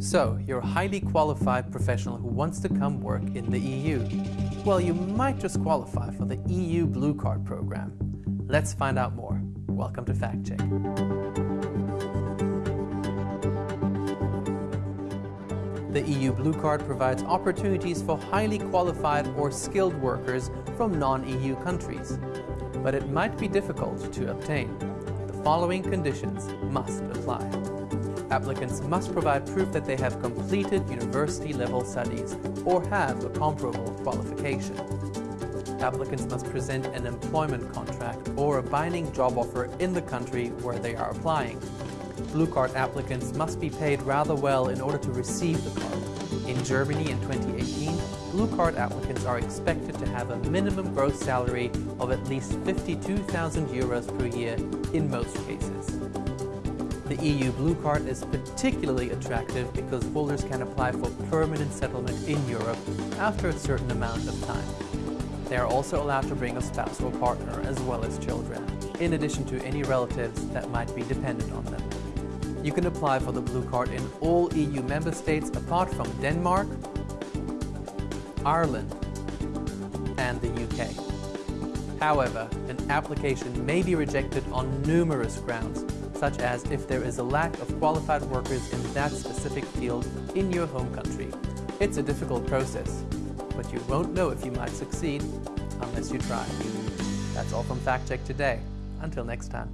So, you're a highly qualified professional who wants to come work in the EU. Well, you might just qualify for the EU Blue Card program. Let's find out more. Welcome to Fact Check. The EU Blue Card provides opportunities for highly qualified or skilled workers from non-EU countries. But it might be difficult to obtain. The following conditions must apply applicants must provide proof that they have completed university-level studies or have a comparable qualification. Applicants must present an employment contract or a binding job offer in the country where they are applying. Blue Card applicants must be paid rather well in order to receive the card. In Germany in 2018, Blue Card applicants are expected to have a minimum gross salary of at least 52,000 euros per year in most cases. The EU Blue Card is particularly attractive because holders can apply for permanent settlement in Europe after a certain amount of time. They are also allowed to bring a spouse or partner as well as children, in addition to any relatives that might be dependent on them. You can apply for the Blue Card in all EU member states apart from Denmark, Ireland and the UK. However, an application may be rejected on numerous grounds, such as if there is a lack of qualified workers in that specific field in your home country. It's a difficult process, but you won't know if you might succeed unless you try. That's all from Fact Check today. Until next time.